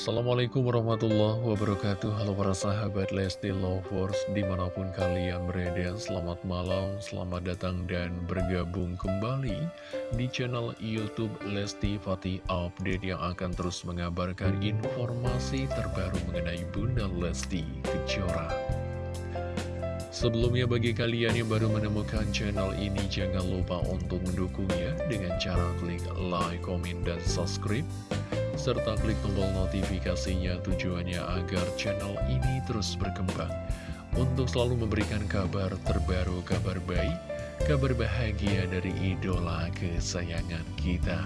Assalamualaikum warahmatullahi wabarakatuh. Halo para sahabat Lesti Lovers Di mana pun kalian berada Selamat malam, selamat datang dan bergabung kembali Di channel Youtube Lesti Fatih Update Yang akan terus mengabarkan informasi terbaru mengenai Bunda Lesti Kejora. Sebelumnya bagi kalian yang baru menemukan channel ini Jangan lupa untuk mendukungnya Dengan cara klik like, komen, dan subscribe serta klik tombol notifikasinya tujuannya agar channel ini terus berkembang untuk selalu memberikan kabar terbaru, kabar baik, kabar bahagia dari idola kesayangan kita.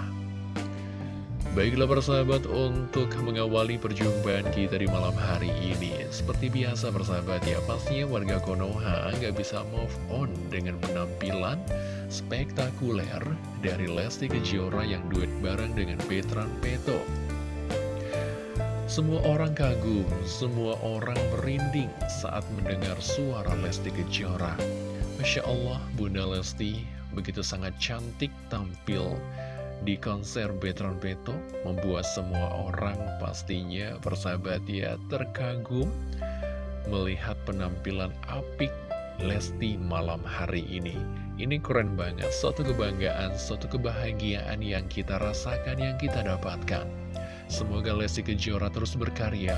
Baiklah persahabat untuk mengawali perjumpaan kita di malam hari ini Seperti biasa persahabat ya pastinya warga Konoha nggak bisa move on dengan penampilan spektakuler dari Lesti Kejora yang duet bareng dengan Petran Peto semua orang kagum, semua orang merinding saat mendengar suara Lesti Kejora. Masya Allah, Bunda Lesti begitu sangat cantik tampil di konser Betron Beto, membuat semua orang pastinya persahabat ya terkagum melihat penampilan apik Lesti malam hari ini. Ini keren banget, suatu kebanggaan, suatu kebahagiaan yang kita rasakan, yang kita dapatkan. Semoga Lesti Kejora terus berkarya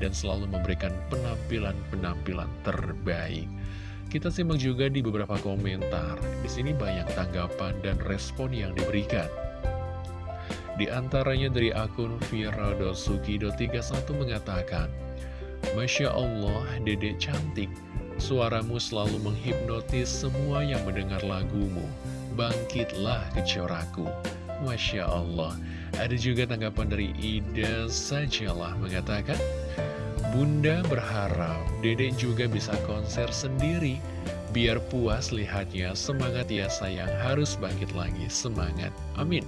dan selalu memberikan penampilan-penampilan terbaik. Kita simak juga di beberapa komentar. Di sini banyak tanggapan dan respon yang diberikan. Di antaranya dari akun Vira.suki.31 mengatakan, Masya Allah, dedek cantik, suaramu selalu menghipnotis semua yang mendengar lagumu. Bangkitlah kecoraku. Masya Allah. Ada juga tanggapan dari Ida Sajalah mengatakan, Bunda berharap dedek juga bisa konser sendiri, biar puas lihatnya, semangat ya sayang, harus bangkit lagi, semangat, amin.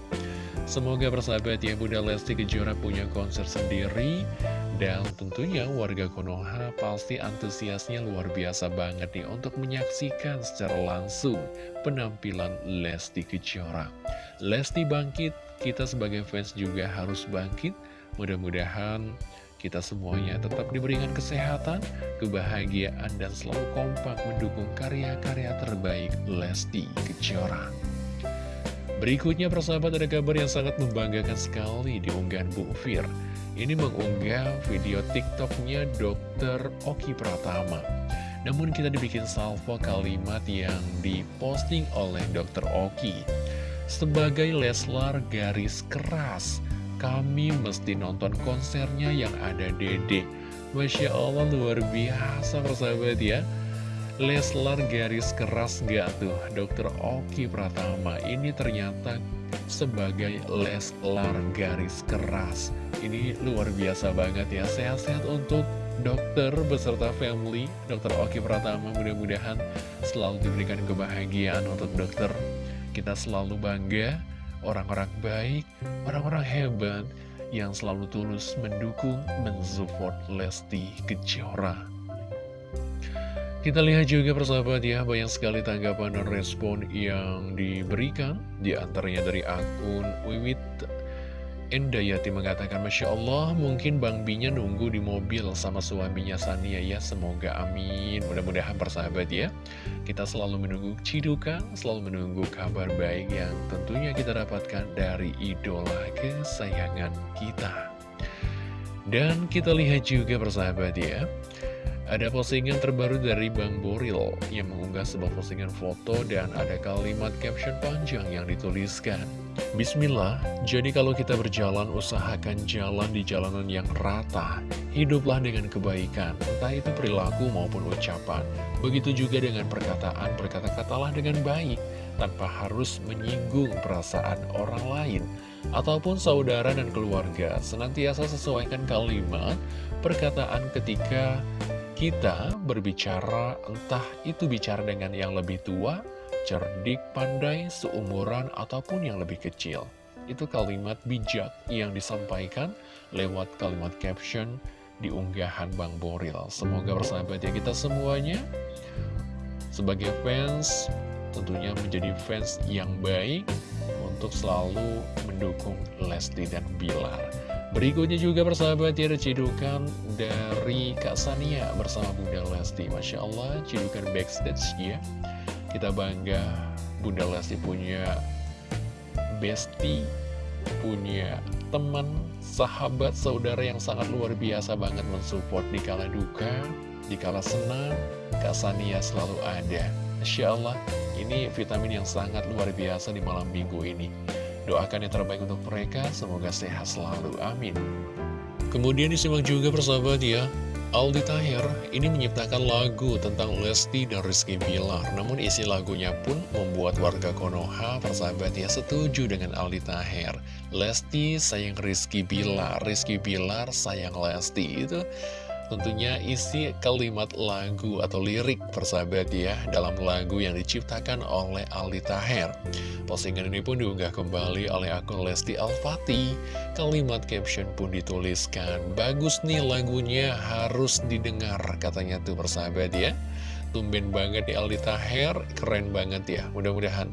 Semoga persahabat ya Bunda Lesti Kejora punya konser sendiri, dan tentunya warga Konoha pasti antusiasnya luar biasa banget nih untuk menyaksikan secara langsung penampilan Lesti Kejora. Lesti bangkit, kita sebagai fans juga harus bangkit. Mudah-mudahan kita semuanya tetap diberikan kesehatan, kebahagiaan, dan selalu kompak mendukung karya-karya terbaik Lesti Kejora. Berikutnya persahabat ada kabar yang sangat membanggakan sekali di unggahan Bu Fir. Ini mengunggah video tiktoknya Dr. Oki Pratama. Namun kita dibikin salvo kalimat yang diposting oleh Dr. Oki. Sebagai Leslar garis keras, kami mesti nonton konsernya yang ada Dede. Masya Allah luar biasa persahabat ya. Leslar garis keras gak tuh Dokter Oki Pratama? Ini ternyata sebagai Leslar garis keras. Ini luar biasa banget ya. Sehat-sehat untuk dokter beserta family Dokter Oki Pratama. Mudah-mudahan selalu diberikan kebahagiaan untuk dokter kita selalu bangga, orang-orang baik, orang-orang hebat yang selalu tulus mendukung, mensupport Lesti Kejora. Kita lihat juga persahabat ya, banyak sekali tanggapan dan respon yang diberikan, di antaranya dari akun Wiwit Endayati mengatakan, Masya Allah, mungkin Bang Binya nunggu di mobil sama suaminya Sania ya. Semoga amin. Mudah-mudahan persahabat ya. Kita selalu menunggu cidukan, selalu menunggu kabar baik yang tentunya kita dapatkan dari idola kesayangan kita. Dan kita lihat juga persahabat ya. Ada postingan terbaru dari Bang Boril yang mengunggah sebuah postingan foto dan ada kalimat caption panjang yang dituliskan. Bismillah, jadi kalau kita berjalan usahakan jalan di jalanan yang rata. Hiduplah dengan kebaikan, entah itu perilaku maupun ucapan. Begitu juga dengan perkataan, berkata-katalah dengan baik, tanpa harus menyinggung perasaan orang lain. Ataupun saudara dan keluarga, senantiasa sesuaikan kalimat, perkataan ketika kita berbicara, entah itu bicara dengan yang lebih tua, cerdik, pandai, seumuran, ataupun yang lebih kecil. Itu kalimat bijak yang disampaikan lewat kalimat caption di unggahan Bang Boril. Semoga bersahabat ya kita semuanya sebagai fans tentunya menjadi fans yang baik untuk selalu mendukung Lesti dan Bilar. Berikutnya juga persahabat ya ada dari Kak Sania bersama Bunda Lesti Masya Allah cidukan backstage ya Kita bangga Bunda Lesti punya bestie Punya teman, sahabat, saudara yang sangat luar biasa banget mensupport di kala duka Di kala senang Kak Sania selalu ada. Masya Allah ini vitamin yang sangat luar biasa di malam minggu ini. Doakan yang terbaik untuk mereka, semoga sehat selalu, amin. Kemudian disimak juga persahabat ya, Aldi Tahir ini menyiptakan lagu tentang Lesti dan Rizky Bilar. Namun isi lagunya pun membuat warga Konoha persahabat ya setuju dengan Aldi Tahir. Lesti sayang Rizky Bilar, Rizky Bilar sayang Lesti. Itu Tentunya isi kalimat lagu atau lirik persahabat ya dalam lagu yang diciptakan oleh Aldi Taher. Postingan ini pun diunggah kembali oleh akun Lesti Alfati. Kalimat caption pun dituliskan, bagus nih lagunya harus didengar katanya tuh persahabat ya. Tumben banget di Aldi Taher, keren banget ya. Mudah-mudahan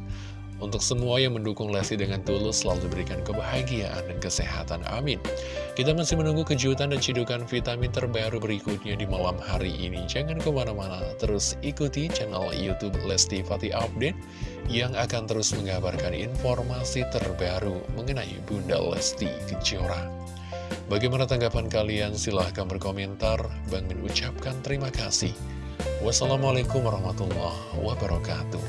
untuk semua yang mendukung Lesti dengan tulus selalu diberikan kebahagiaan dan kesehatan. Amin. Kita masih menunggu kejutan dan cidukan vitamin terbaru berikutnya di malam hari ini. Jangan ke mana-mana, terus ikuti channel Youtube Lesti Fatih Update yang akan terus mengabarkan informasi terbaru mengenai Bunda Lesti Kejora. Bagaimana tanggapan kalian? Silahkan berkomentar. Bang Min ucapkan terima kasih. Wassalamualaikum warahmatullahi wabarakatuh.